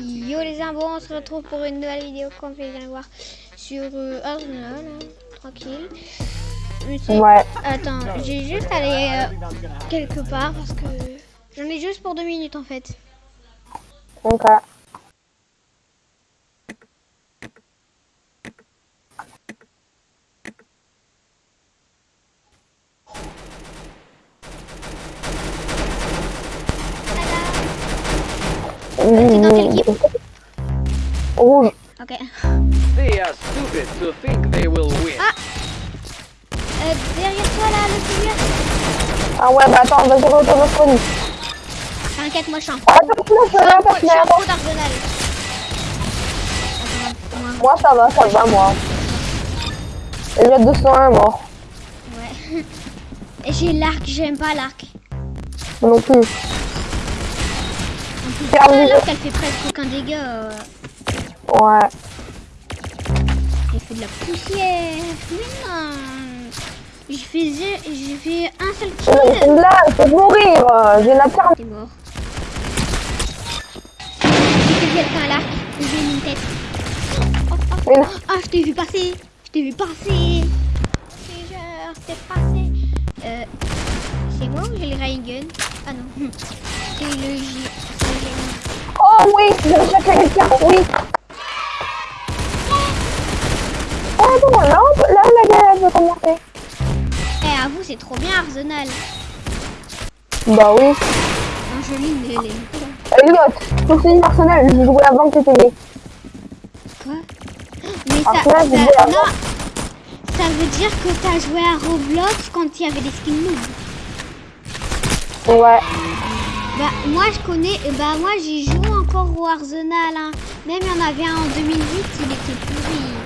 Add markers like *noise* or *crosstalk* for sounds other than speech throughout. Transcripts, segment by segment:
Yo les imbos, on se retrouve pour une nouvelle vidéo vous viens de voir sur euh, Arsenal, hein, tranquille. Ouais. Attends, j'ai juste allé euh, quelque part parce que j'en ai juste pour deux minutes en fait. Ok. Attends, vas-y, retourne au spawn. T'inquiète, moi je suis un Ah, pro- je suis un pro d'Arsenal. Moi, ça va, ça va, moi. Il y a 201 morts. ouais. *laughs* Et j'ai l'arc, j'aime pas l'arc. Non plus. En plus, Ferme-les. l'arc elle fait presque aucun dégât. euh. Ouais. J'ai fait de la poussière. Mais non. J'ai fait, j'ai fait un seul C'est une kill. blague, faut mourir. J'ai la. T'es mort. J'ai fait quelqu'un. J'ai une tête. Oh, oh. Ah, je t'ai vu passer. Je t'ai vu passer. Je t'ai passé. Euh, c'est moi ou j'ai le rail gun Ah non. C'est le J. c'est le J. Oh oui, j'ai à quelqu'un, oui. Oh non, là, on peut- là, la galère peut commencer. Vous, c'est trop bien Arsenal. Bah oui. Angeline, elle est. Elliot, c'est une personnelle, je jouais avant que t'étais né. Quoi? Mais ça, Après, non, ça veut dire que t'as joué à Roblox quand il y avait des skins noob. Ouais. Bah moi je connais, euh, bah moi j'y joue encore au Arsenal. Hein. Même il y en avait un en 2008, il était pourri.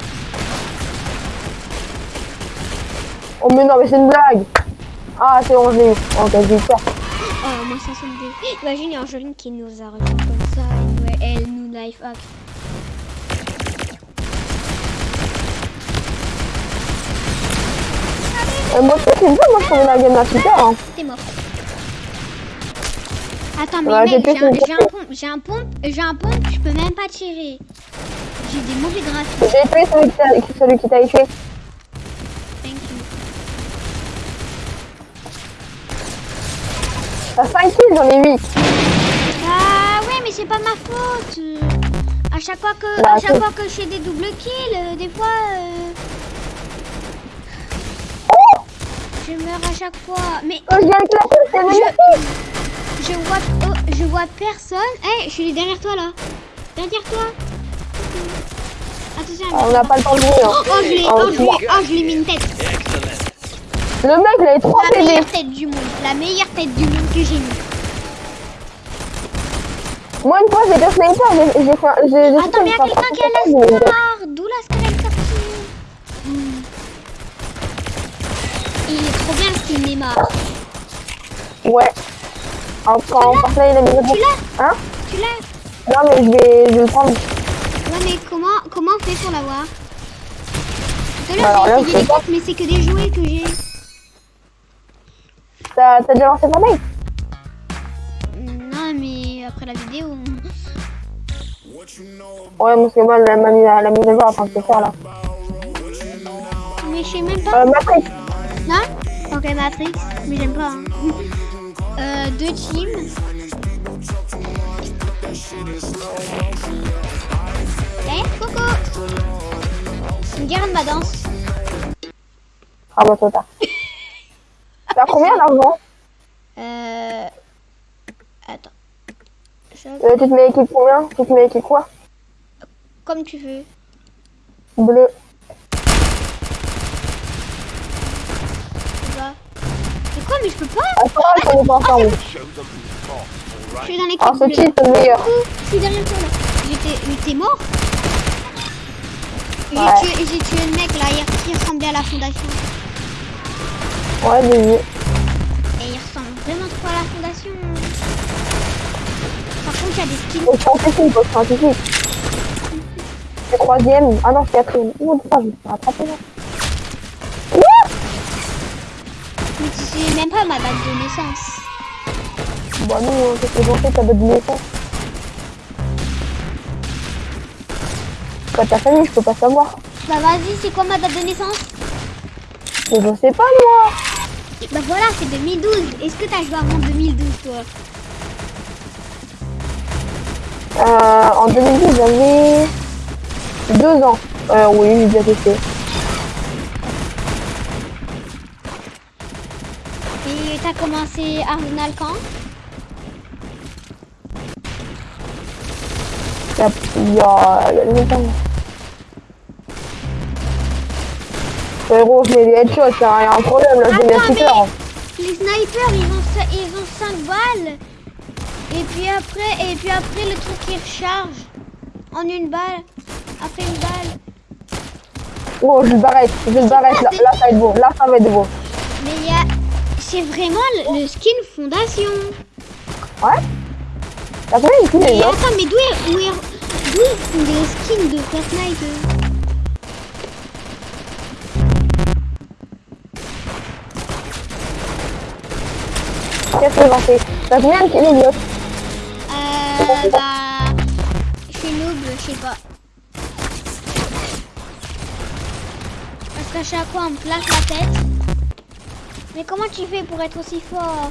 Oh mais non, mais c'est une blague. Ah, c'est je l'ai eu. Ok, j'ai eu peur. Oh moi ça sonne des... Imagine il y a Angeline qui nous a rejoint comme ça et elle nous life hack. Euh, moi, c'est bien, moi, je trouvais la game super. Hein. T'es mort. Attends mais Ouais, mec, j'ai un, une j'ai un pompe, j'ai un pompe, j'ai un pompe, je peux même pas tirer. J'ai des mauvais graphiques. J'ai tué celui qui t'a- celui qui t'a tué. T'as 5 kills, j'en ai 8. Ah ouais, mais c'est pas ma faute. À chaque fois que, Bah, à chaque fois que je fais des doubles kills, euh, des fois, euh, je meurs à chaque fois. Mais Oh, je viens de classer, magnifique. je vois, oh, je vois personne. Eh, je suis derrière toi là. Derrière toi. Attention. On n'a pas le temps de jouer. Hein. Oh, oh, je l'ai, Oh, je l'ai, oh, je l'ai mis une tête. Le mec, il avait 3 La meilleure tête du monde. La meilleure tête du monde que j'ai mis. Moi, une fois, sniper, j'ai j'ai fait un- j'ai- j'ai Attends, mais il y a fait un- quelqu'un qui a la star. D'où la est sortie Hmm. Il est trop bien ce qu'il Neymar. Ouais. En- Quand Fortnite, il a mis le Tu l'as Hein? Tu l'as Non, mais je vais, je vais le prendre. Ouais, mais comment, comment on fait pour l'avoir Tout à l'heure, j'ai essayé mais c'est que des jouets que j'ai. T'as déjà lancé Fortnite Non, mais après la vidéo. Ouais, parce que moi, la, à- la mise à jour en train de se faire là. Mais je sais même pas. Euh, Matrix. Non? Ok, Matrix, mais j'aime pas. hein. Euh, deux teams. Eh, coucou Regarde ma danse. Ah, bah, trop tard. T'as combien d'argent Euh... Attends. Je- euh, Tu te mets équipe combien Tu te mets équipe quoi Comme tu veux. Bleu. C'est quoi, mais je peux pas Attends, on est pas ensemble. Je suis dans l'équipe Ah, c'est le meilleur. Je suis derrière toi là. J'étais... Mort J'ai Ouais. tué, j'ai tué le mec là, qui ressemblait à la fondation. Ouais, vu. Et il ressemble vraiment trop à la fondation. Par contre, il y a des skins. Faut scientifique, faut scientifique. C'est troisième. Ah non, c'est quatrième. Oh, putain, je me suis rattrapé là. Mais tu sais même pas ma date de naissance. Bah non, hein, j'en fais, ta date de naissance pas ta famille, je peux pas savoir. Bah vas-y, c'est quoi ma date de naissance? Mais je sais pas moi. Bah voilà, c'est 2012. Est-ce que t'as joué avant 2012, toi Euh, en 2010, j'avais deux ans. Euh, oui, j'ai déjà testé. Et t'as commencé Arsenal quand Il y a, il y a, il longtemps. Frérot, je mets des headshots, il un problème là, shooter. Les snipers, ils ont, ils ont 5 balles. Et puis après, et puis après le truc qui recharge en une balle. Après une balle. Oh, je l'arrête, je l'arrête, là, là ça va être beau, là ça va être beau. Mais il y a... C'est vraiment le, le skin fondation. Ouais T'as Et les autres attends, mais d'où est, où est- d'où ils font des skins de Fortnite eux Qu'est-ce que j'en sais T'as combien de Euh, bah... Je suis noob, je sais pas. Parce qu'à chaque fois, on me claque la tête. Mais comment tu fais pour être aussi fort?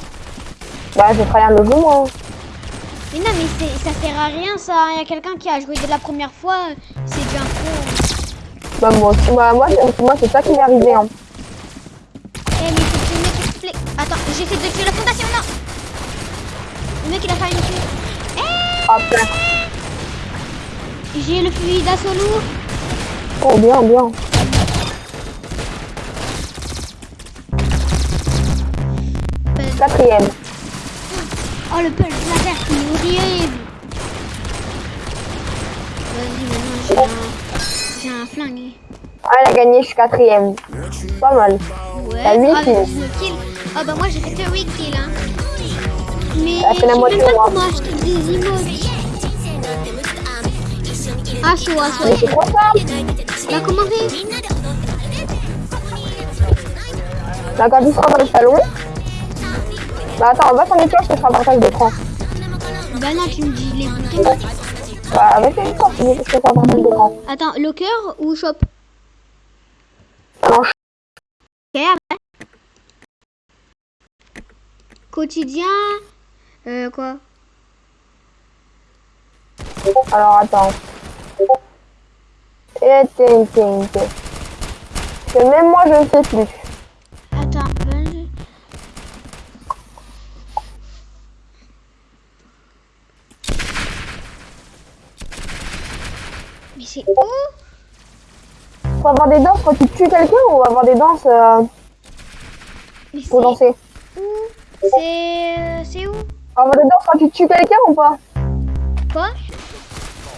Bah, je ferai le jeu moi. Mais non, mais c'est- ça sert à rien ça. Il y a quelqu'un qui a joué dès la première fois, c'est déjà un pro. Bah, moi, bah, moi, c'est- moi c'est ça qui m'est arrivé. Hein. Eh, mais faut que Attends, j'essaie de tuer la fondation, non Le mec, il a failli me tuer. Eh, Ah, putain. j'ai le fusil d'assaut lourd. Oh, bien, bien. Quatrième. Oh, le pulse laser, il est horrible. Vas-y, maintenant, j'ai un... J'ai un flingue. Ah, elle a gagné, je suis quatrième. Pas mal. Ouais. T'as huit kills. 19 kills. Ah, bah moi, j'ai fait que 8 kills, hein. Mais T'as je sais même pas comment acheter des emotes. Ah, chaud, ah, Mais c'est quoi ça Bah, comment fait Là, quand tu seras dans le salon. Bah, attends, va cloches, je te ferai un partage d'écran. Bah non, tu me dis les boutons. Bah, je te ferai un partage d'écran. Attends, locker ou shop? Ok, après. Quotidien. Euh, quoi alors attends. Et. Parce que même moi, je ne sais plus. Attends. ben, Mais c'est où? On va avoir des danses quand tu tues quelqu'un ou on va avoir des danses euh, pour danser? où? C'est... C'est où? On va avoir des danses quand tu tues quelqu'un ou pas? Quoi?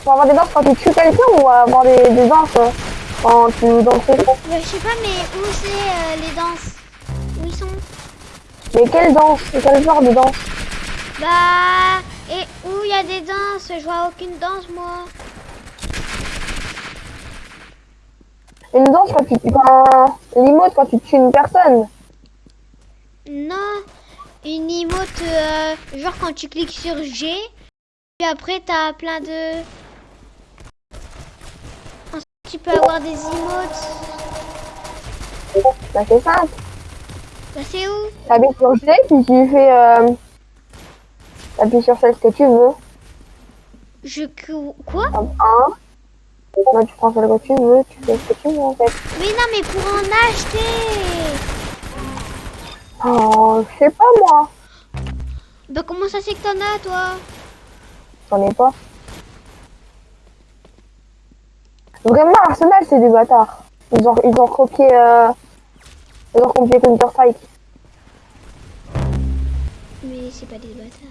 On va avoir des danses quand tu tues quelqu'un ou on va avoir des, des danses euh, quand tu danses Bah, Je sais pas, mais où c'est euh, les danses? Où ils sont? Mais quelle danse? Quel genre de danse? Bah... Et où il y a des danses? Je vois aucune danse, moi. Une danse quand tu tues... Quand... L'emote quand tu tues une personne? Non, une emote, euh, genre quand tu cliques sur G, puis après t'as plein de... Ensuite, tu peux avoir des emotes. Bah, c'est simple. Bah c'est où? T'appuies sur G, puis tu fais... Euh... T'appuies sur celle que tu veux. Je... Quoi? Comme 1. Bah, tu prends celle que tu veux, tu fais ce que tu veux en fait. Mais non, mais pour en acheter Oh, je sais pas moi. Bah comment ça c'est que t'en as, toi? J'en ai pas. Vraiment, Arsenal, c'est des bâtards. Ils ont, ils ont copié... Euh... Ils ont copié Counter-Strike. Mais c'est pas des bâtards.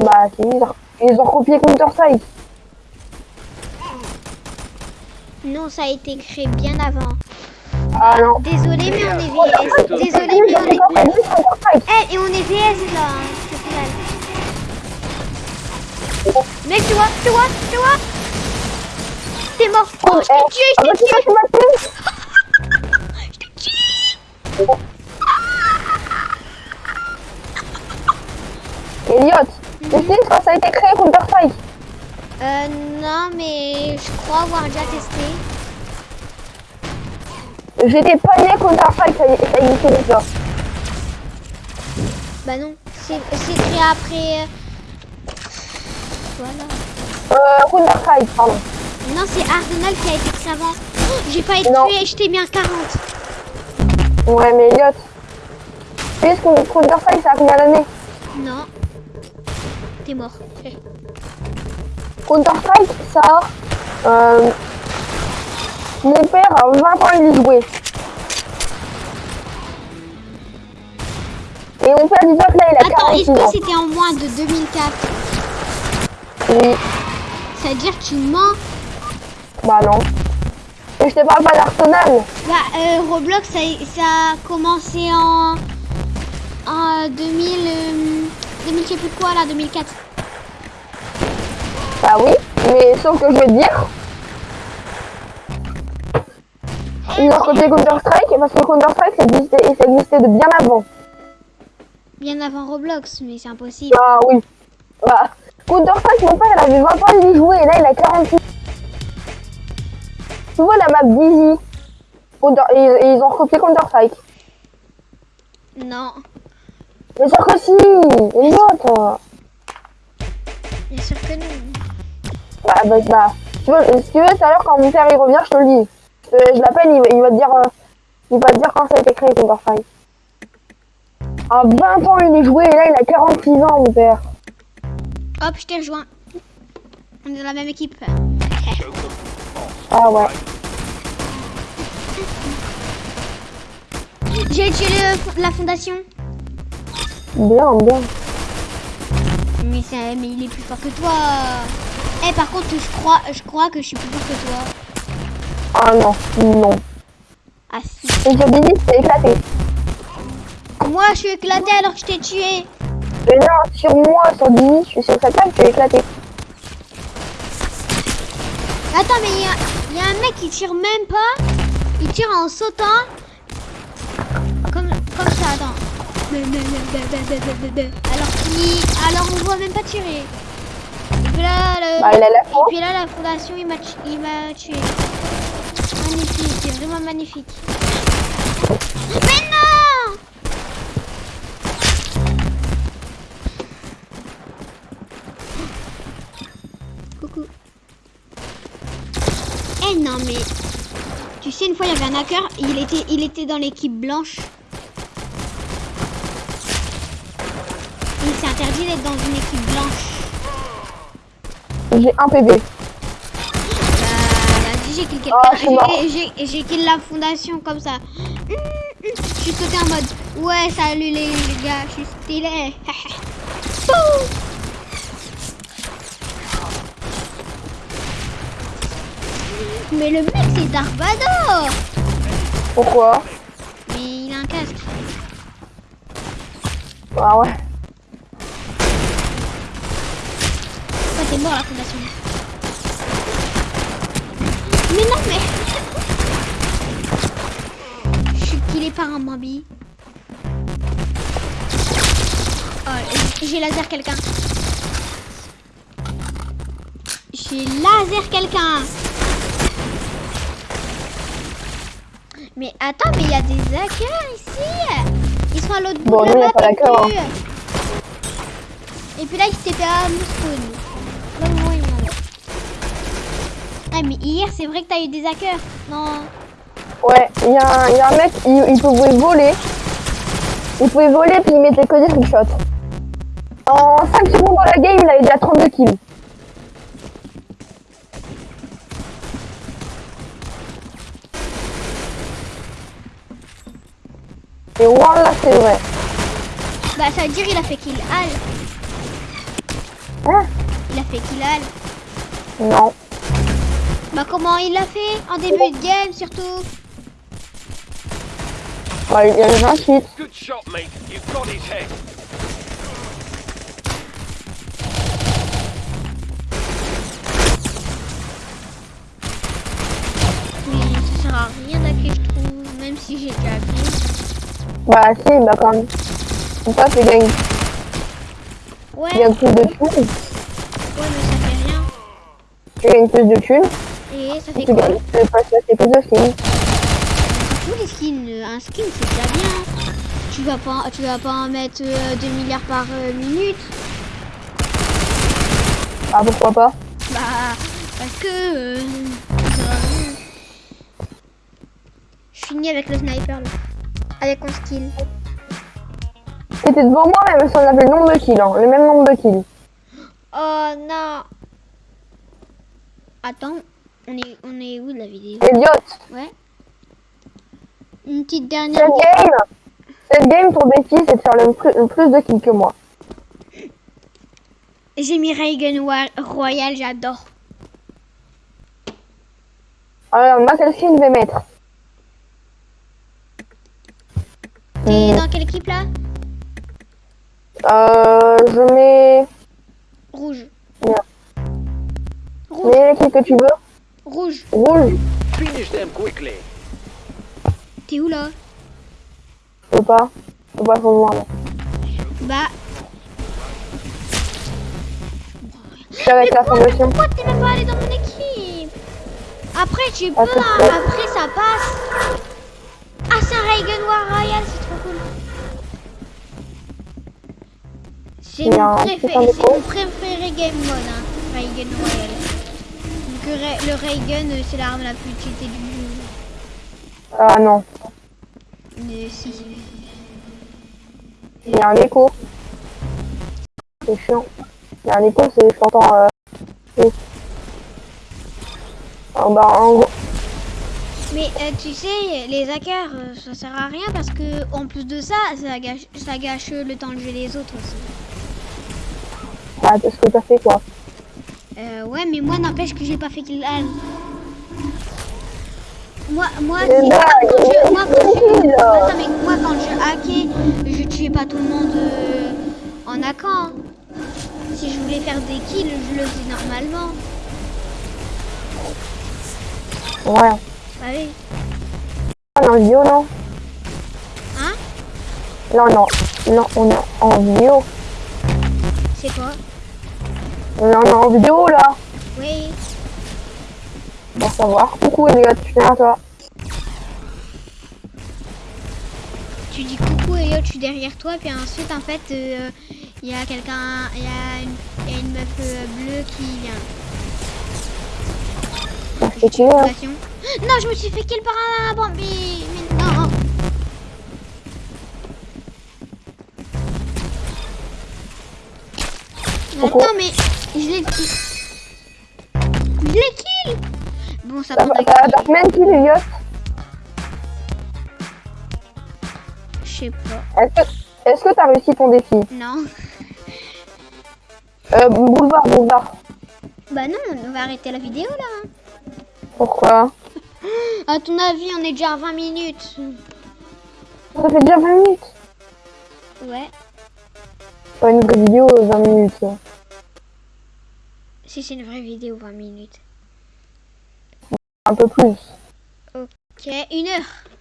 Bah, ils ont, ils ont copié Counter-Strike. Non, ça a été créé bien avant. Ah non. Désolé, mais on est VS. Désolé, mais on est... Eh, et on est VS là, hein, final. Mec, tu vois, tu vois, tu vois T'es mort. Oh, je t'ai tué, Ah je bah, t'ai tu m'as tué. *laughs* Je t'ai tué. *laughs* Elliot, tu sais quand ça a été créé Counter-Strike Euh, non, mais je crois avoir déjà testé. J'étais pas né ça, y- ça existait déjà. Bah non, c'est créé après. euh, Voilà. Euh, Counter-Strike, pardon. Non, c'est Arsenal qui a été créé avant. Oh, J'ai pas été Non. tué, je t'ai mis un 40. Ouais, mais Elliot. Tu sais ce Counter-Strike, ça a combien d'années? Non. T'es mort. Counter-Strike, ça. Euh, mon père a 20 ans, il y jouait. Et mon père dit que là, il a Attends, 46 est-ce que c'était en moins de 2004 Oui. Ça veut dire que tu mens Bah non. Et je te parle pas d'Arsenal. Bah, euh, Roblox, ça, ça a commencé en, en 2000, euh, 2000, je sais plus quoi là, 2004. Bah oui. Mais sauf que je veux dire... Ils ont copié Counter-Strike parce que Counter-Strike, ça existait, ça existait de bien avant. Bien avant Roblox, mais c'est impossible. Ah oui. Bah, Counter-Strike, mon père, il avait 20 ans, il y jouait, et là, il a 46. Tu vois la map et ils ont copié Counter-Strike. Non, Mais sûr que si Une autre bien sûr que non. Bah, bah, bah. Tu si tu veux, tout à l'heure, quand mon père il revient, je te le dis. Je, je l'appelle, il, va- il va te dire... euh, il va te dire quand ça a été créé, Counter-Strike. À 20 ans, il est joué, et là, il a 46 ans, mon père. Hop, je t'ai rejoint. On est dans la même équipe. Ah ouais. J'ai tué le- la fondation. Bien, bien. Mais, ça- mais il est plus fort que toi. Eh, par contre, je crois, je crois que je suis plus fort que toi. Ah non, non. Ah si. Et c'est éclaté. Moi, je suis éclaté alors que je t'ai tué. Mais non, sur moi, sur je suis sur cette table, je suis éclaté. Attends, mais il y a, il y a un mec qui tire même pas. Il tire en sautant. Comme, comme ça, attends. Alors qu'il... Alors on voit même pas tirer. Et puis là, le- Bah, il la et puis là la fondation, il il m'a tué. Magnifique, c'est vraiment magnifique. Mais non Coucou. Eh non mais tu sais une fois il y avait un hacker, il était il était dans l'équipe blanche. Il s'est interdit d'être dans une équipe blanche. J'ai un PB. Kill. Ah. J'ai- kill la fondation comme ça. Hum, hum. Je suis sauté en mode ouais salut les, gars, je suis stylé. *laughs* Mais le mec c'est Dark Vador Pourquoi? Mais il a un casque. Ah ouais. Toi t'es mort la fondation. Un Bambi. Oh, j'ai laser quelqu'un. J'ai laser quelqu'un. Mais attends, mais il y a des hackers ici. Ils sont à l'autre bout Bon, de nous, la map. et puis- Et puis là, il s'était fait à. Là est. Ah, mais hier, c'est vrai que t'as eu des hackers. Non. Ouais, il y, a un- y a un mec, il, il pouvait voler. Il pouvait voler puis il mettait que des trickshots. En 5 secondes dans la game, il avait déjà 32 kills. Et voilà, c'est vrai. Bah, ça veut dire il a fait kill Al. Hein? Il a fait kill Al. Non. Bah, comment il l'a fait? En début de game, surtout. Ouais, il y a le 28. Good shot, mate. You've got his head. Mais ça sert à rien je trouve. Même si j'ai déjà hacké. Bah si, bah quand même. Tu gagnes, Ouais, tu gagnes plus de tout. ouais, mais ça fait rien. Tu gagnes plus de thunes. Et ça fait Tu quoi gagnes tu peux passer plus de. Tous les skins, euh, un skin c'est déjà bien. Tu vas pas, tu vas pas en mettre 2 milliards par euh, minute. Ah, pourquoi pas? Bah, parce que. euh. Je finis avec le sniper là. Avec mon skill. T'étais devant moi, même si on avait le nombre de kills, hein, le même nombre de kills. Oh non. Attends, on est, on est où de la vidéo? Idiote Ouais. Une petite Cette dernière. game, cette game, ton défi, c'est de faire le plus, le plus de kills que moi. J'ai mis Reagan Royal, j'adore. Alors, moi, celle-ci, je vais mettre. T'es Hmm. dans quelle équipe là? Euh, je mets... Rouge. Bien. Rouge. Mets l'équipe que tu veux. Rouge. Rouge. Finish them quickly. T'es où là peux pas. Peux pas rejoindre. Bah. Je suis avec la fondation. Pourquoi t'es même pas allé dans mon équipe Après tu peux, Ah, hein, vrai. après ça passe. Ah c'est un Reagan War Royal, c'est trop cool. C'est mon, préféré, c'est mon préféré game mode, hein, Reagan Royal. Donc le Reagan euh, c'est l'arme la plus cheatée du. Ah non. Il y a un écho. C'est chiant. Il y a un écho, c'est... Je t'entends... Euh... oui. Ah, bah, en gros... Mais euh, tu sais, les hackers, euh, ça sert à rien parce que en plus de ça, ça gâche, ça gâche le temps de jouer les autres aussi. Bah, c'est ce que t'as fait, quoi? Euh, ouais, mais moi, n'empêche que j'ai pas fait Al. Moi, moi, Mais quand je, moi, quand je. Attends, mais moi, quand je hackais, je tuais pas tout le monde euh, en hackant. Si je voulais faire des kills, je le faisais normalement. Ouais. Bah oui. On est en vidéo, non? Hein? Là, on est en... Non, on est en vidéo. C'est quoi? On est en vidéo, là. Oui. Pour savoir. Coucou, Elliot. Je viens à toi? Tu dis coucou Elliot, je suis derrière toi, puis ensuite en fait euh, il y a quelqu'un, il y, a une- il y a une meuf euh, bleue qui vient. Je tué, hein. *gasps* Non, je me suis fait kill par un Bambi. Mais non. Pourquoi Attends, mais je l'ai kill. Je l'ai kill. Bon, ça prend t'as- t'as combien sais pas. Est-ce que t'as réussi ton défi? Non. Euh, boulevard, boulevard. Bah non, on va arrêter la vidéo là. Pourquoi? *gasps* À ton avis, on est déjà à 20 minutes. Ça fait déjà 20 minutes. Ouais. Pas une vraie vidéo, 20 minutes. Si c'est une vraie vidéo, 20 minutes. Un peu plus. Ok, une heure.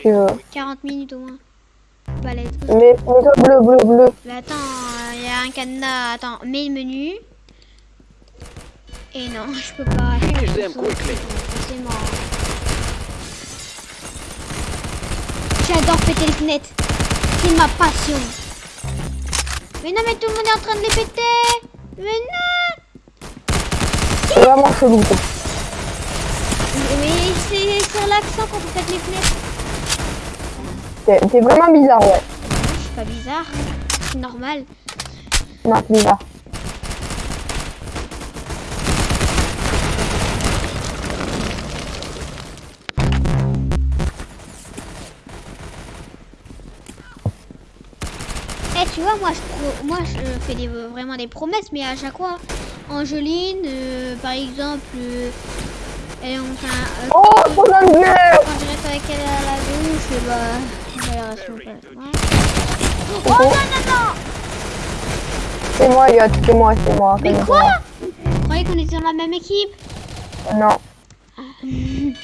Take care of si Tu veux. 40 minutes au moins. Bah, let's go. Mais, mais toi, bleu, bleu, bleu. Mais attends, il y a un cadenas. Attends, mets le menu. Et non, *laughs* je peux pas. C'est mort. J'adore péter les fenêtres. C'est ma passion. Mais non, mais tout le monde est en train de les péter. Mais non. C'est vraiment chelou. Mais c'est sur l'accent quand on pète les fenêtres. T'es vraiment bizarre, ouais. Je suis pas bizarre. C'est normal. Non, c'est bizarre. Eh, tu vois, moi, je, moi, je fais des, vraiment des promesses, mais à chaque fois, Angeline, euh, par exemple, euh, elle, enfin, euh, Oh, de Dieu quand je reste avec elle à la douche, bah, Ouais. Oh non, non, non C'est moi, c'est moi, c'est moi. Mais quoi. Vous croyez qu'on était dans la même équipe Non. *laughs*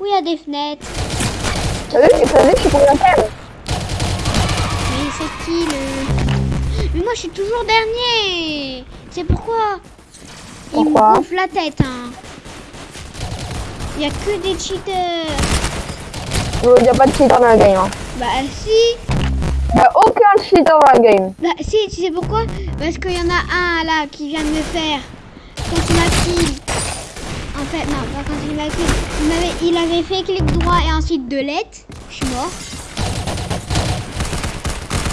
Oui, il y a des fenêtres. T'as vu, t'as vu, je suis pour la peine. Mais c'est qui le... Mais moi, je suis toujours dernier C'est pourquoi Il me Pourquoi gonfle la tête. Hein. Il y a que des cheaters. Il n'y a pas de cheater dans la game. Hein. Bah si. Il n'y a aucun cheater dans la game. Bah si, tu sais pourquoi? Parce qu'il y en a un là qui vient de me faire. Quand il m'a kill. En fait, non, pas quand il m'a kill. Il, avait fait clic droit et ensuite de lettres. Je suis mort.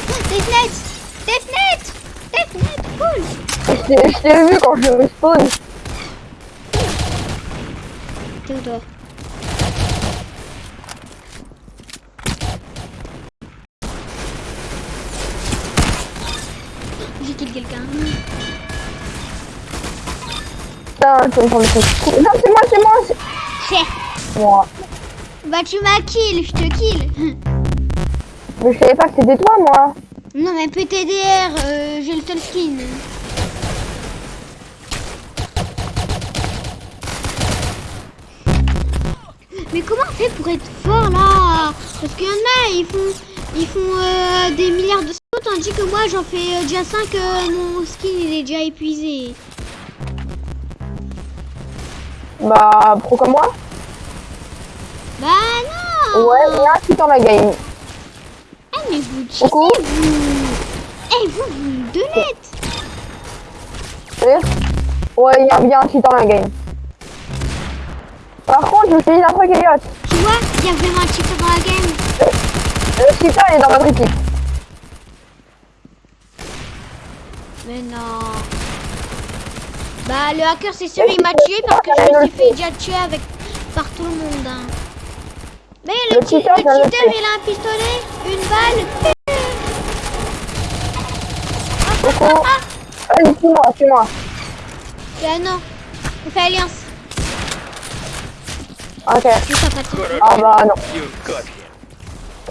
Oh, Des fenêtres Des fenêtres Des fenêtres Cool Je t'ai- vu quand je respawn. T'es où Tu me le. Non, c'est moi, c'est moi. c'est- C'est. Moi. Bah tu m'as kill, je te kill. Mais je savais pas que c'était toi, moi. Non mais PTDR, euh, j'ai le seul skin. Mais comment on fait pour être fort là? Parce qu'il y en a, ils font, ils font euh, des milliards de sauts, tandis que moi j'en fais euh, déjà 5, mon skin il est déjà épuisé. Bah, pro comme moi. Bah non Ouais, il y a un cheater dans la game. Eh mais vous cheatez vous Eh vous, vous me donnez. Ouais, il y a bien un cheater dans la game. Par contre, je me suis dit un truc, Elliot. Tu vois, il y a vraiment un cheater dans la game. Le cheater, il est dans votre équipe. Mais non. Bah le hacker c'est sûr il m'a tué parce que je me suis fait déjà tuer avec par tout le monde. hein. Mais le, Le cheater, il a un pistolet, une balle. Coucou. Vas-y, suis-moi, suis-moi. Ah non, on fait alliance. Ok. Ah bah non. Got him.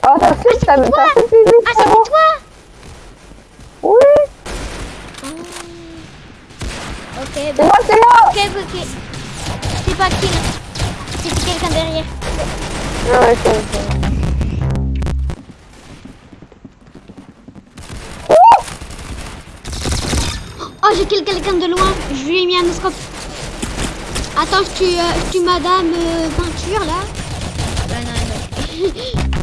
Ah, t'as fait, t'as t'as fait Ah c'est frérot. toi Oui, Ah. Ok, c'est bah, moi, c'est moi. ok, ok. C'est pas kill. C'est quelqu'un derrière. Non, ouais, c'est c'est- Oh j'ai kill quelqu'un de loin. Je lui ai mis un scope. Attends, je tue, euh, tue madame euh, peinture là. Bah non, non. *laughs*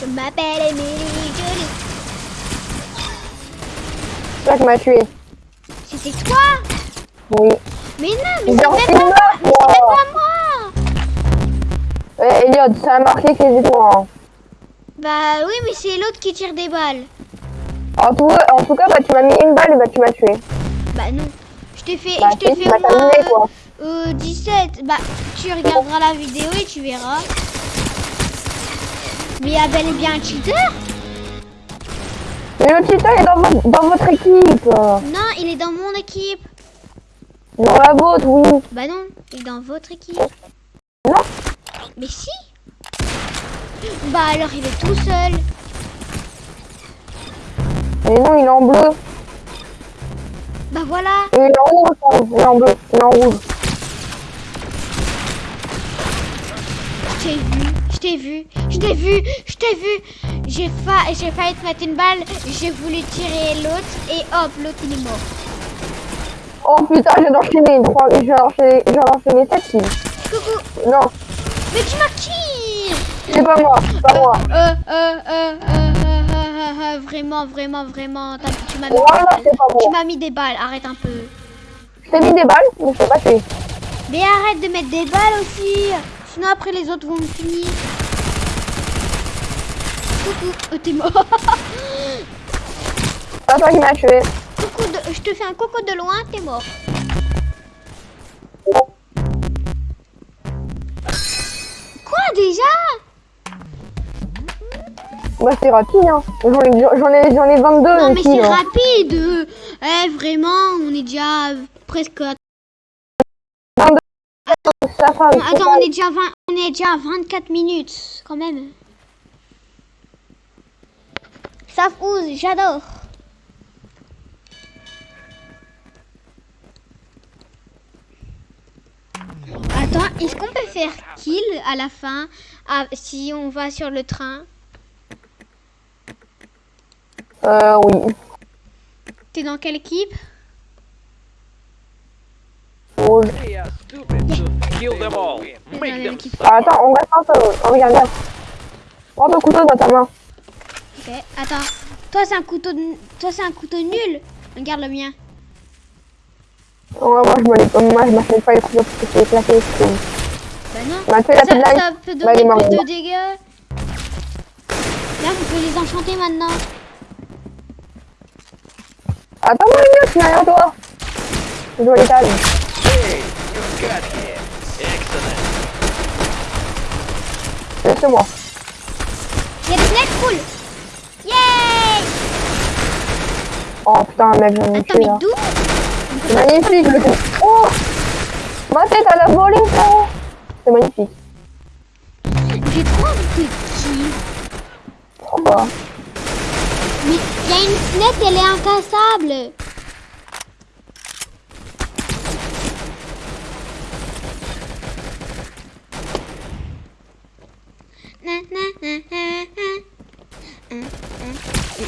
Je m'appelle Emily Jolie. C'est toi qui m'as tué. C'était toi Oui. Mais non, mais c'est même c'est même pas moi. Ouais, Elliot, ça a marqué que c'était toi. hein. Bah oui, mais c'est l'autre qui tire des balles. En tout, en tout cas, bah, tu m'as mis une balle et bah, tu m'as tué. Bah non. Je t'ai fait, Bah, je t'ai fait moins terminé, quoi. euh, 17. Bah tu regarderas la vidéo et tu verras. Mais il y a bel et bien un cheater Mais le cheater est dans votre, dans votre équipe. Non, il est dans mon équipe. Dans la vôtre, oui. Bah non, il est dans votre équipe. Non. Mais si Bah alors il est tout seul. Mais non, il est en bleu. Bah voilà. Il est en rouge, pardon. Il est en bleu. Il est en rouge. Je t'ai vu, je t'ai vu, je t'ai vu, je t'ai vu. J'ai fa j'ai failli te mettre une balle, j'ai voulu tirer l'autre et hop, l'autre il est mort. Oh putain, j'ai enchaîné trois, j'ai enchaîné, j'ai enchaîné 7 kills. Coucou, Non, mais tu m'as kill c'est pas moi, c'est pas moi. Euh, euh, euh, euh, euh, euh, euh, vraiment, vraiment, vraiment, tu m'as mis, Voilà, des balles. tu moi. m'as mis des balles, arrête un peu. Je t'ai mis des balles, mais je t'ai pas tué. Mais arrête de mettre des balles aussi, sinon après les autres vont me finir. Coucou, oh, t'es mort. C'est pas toi qui m'as tué. coucou de- je te fais un coucou de loin, t'es mort. Quoi déjà? Bah c'est rapide, hein. J'en ai, j'en ai, ai 22 Non mais c'est hein. rapide. Eh vraiment, on est déjà presque. à- Ça va, Attends, on est déjà 20, on est déjà à 24 minutes quand même. Ça fouze, j'adore. Attends, est-ce qu'on peut faire kill à la fin si on va sur le train? Euh, oui. T'es dans quelle équipe Rouge. They are stupid to think Kill they them will all. win. T'es dans Make la même them Ah, attends, on reste solo. Oh, regarde, regarde. Prends ton couteau dans ta main. Ok, attends. Toi, c'est un couteau, de- toi, c'est un couteau nul. Regarde le mien. Ouais, moi, je me l'ai- moi, je m'achète pas les couteaux parce que c'est éclaté. c'est- Bah non. On a fait la Ça, ça peut Bah, il est donner mort. plus de dégâts. Là, vous pouvez les enchanter maintenant. Attends-moi suis derrière toi. Je dois l'étal. Hey, you got him. Excellent. Laisse-moi. Il y a des snacks cool. Yay Oh putain, mec, j'en ai Attends, tué mais là. d'où? C'est magnifique le Oh Ma tête, elle a volé, frérot C'est magnifique. J'ai trop envie de kill. Pourquoi Mais il y a une fenêtre, elle est incassable. Na, na, na, na, na. Mm, mm, Un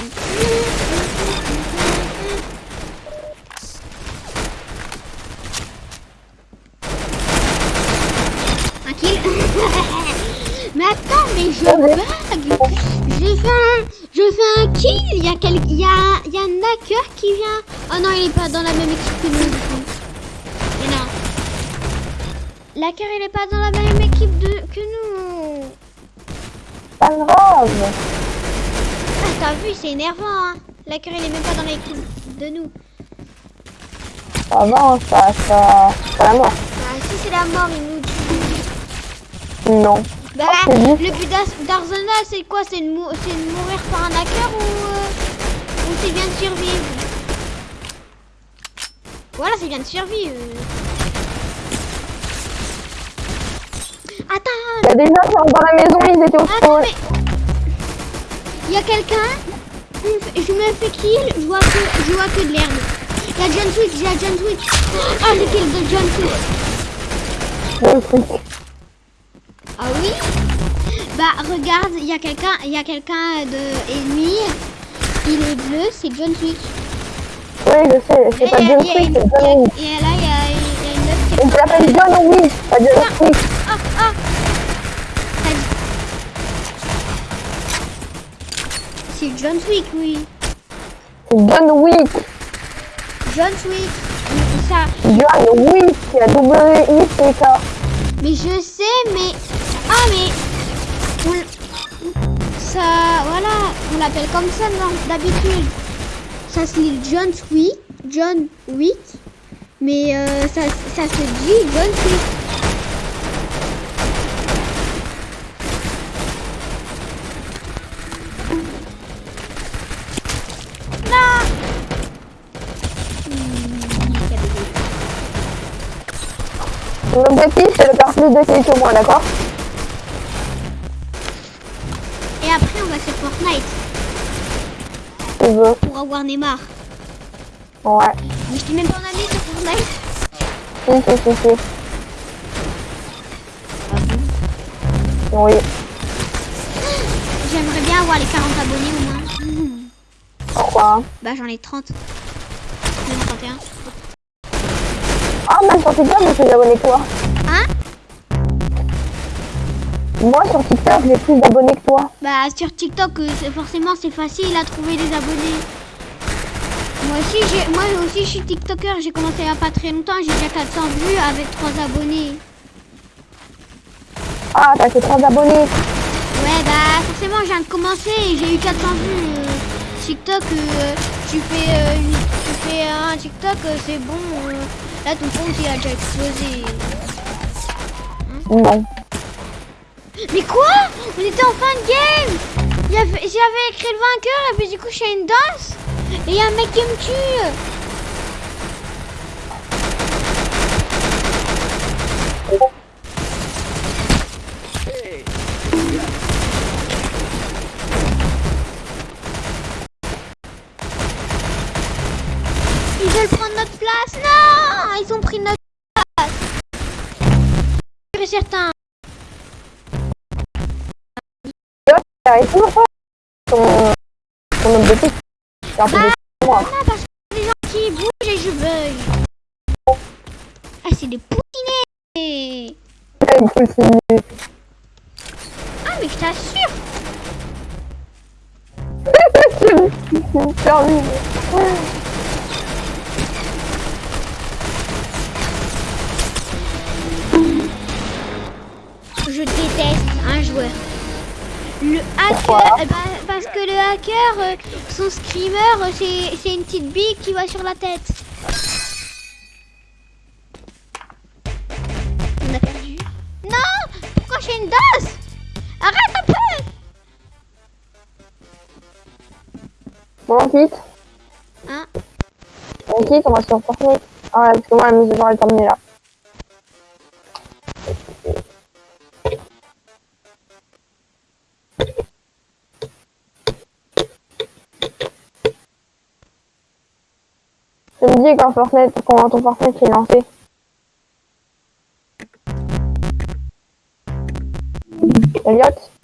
kill. *laughs* mais attends, mais je bug. J'ai fait un, je fais un kill. Il y a quel, il y a, il y a un hacker qui vient. Oh non, il est pas dans la même équipe que nous. du coup. Mais non. L'hacker, il est pas dans la même équipe de, que nous. Pas grave. Ah, t'as vu, c'est énervant, hein. L'hacker, il est même pas dans l'équipe de nous. Ça va, ça, ça... C'est la mort. Bah, si c'est la mort, il nous tue. Non. Bah, c'est le but d'Arsenal, c'est quoi? C'est de, mou- c'est de mourir par un hacker ou, euh, ou c'est bien de survivre? Voilà, c'est bien de survivre. Attends, Il y a des gens dans la maison, ils étaient au attends, sol. mais... Il y a quelqu'un, je me fais kill, je vois que, je vois que de l'herbe. Il y a John Switch, il y a John Switch. Ah, j'ai kill de John Switch. Le truc. Ah oui? Bah regarde, il y a quelqu'un, il y a quelqu'un de ennemi. Il est bleu, c'est John Switch. Oui, je sais, c'est pas y a- John c'est. Et là, il y a, une autre qui est- Il s'appelle John Wick, pas John Wick. Ah, ah T'as dit- C'est John Wick, oui. John Wick. John Wick. Ça, John Wick, il y a W-I-C-K. mais je sais, mais... Ah, mais... on Ça, voilà, on l'appelle comme ça d'habitude. Ça se lit John Wick, John Wick, mais euh, ça, ça se dit John Wick. Mon objectif, c'est de faire plus de kills que moi, d'accord Et après, on va sur Fortnite Tu veux pour avoir Neymar. Ouais. Mais je t'ai même pas en ami sur Fortnite. Si, si, si, si. Oui. J'aimerais bien avoir les 40 abonnés au moins. Pourquoi Bah j'en ai 30. J'en ai 31. Même sur TikTok, j'ai plus d'abonnés que toi. Hein? Moi, sur TikTok, j'ai plus d'abonnés que toi. Bah sur TikTok, euh, forcément c'est facile à trouver des abonnés. Moi aussi, j'ai, moi aussi je suis TikToker, j'ai commencé il y a pas très longtemps, j'ai déjà 400 vues avec 3 abonnés. Ah, t'as que 3 abonnés. Ouais bah forcément je viens de commencer et j'ai eu 400 vues. euh, TikTok, euh, tu fais, euh, tu fais un TikTok, c'est bon. Là ton compte il a déjà explosé. Non. Mais quoi On était en fin de game J'avais écrit le vainqueur et puis du coup je fais une danse et il y a un mec qui me tue toujours pas ton, ton objectif. C'est un moi. Parce que les gens qui bougent et je bug. Ah, c'est des poutinés. Ah, mais je t'assure. c'est terminé. Je déteste un joueur. Le hacker, bah, parce que le hacker, euh, son screamer, euh, c'est une petite bille qui va sur la tête. On a perdu. Non Pourquoi j'ai une DOS Arrête un peu Bon, on quitte. Hein? On quitte, on va sur Fortnite. Ah ouais, parce que moi, la mise elle est terminée là. Dis quand Fortnite, quand ton Fortnite est lancé. Elliot?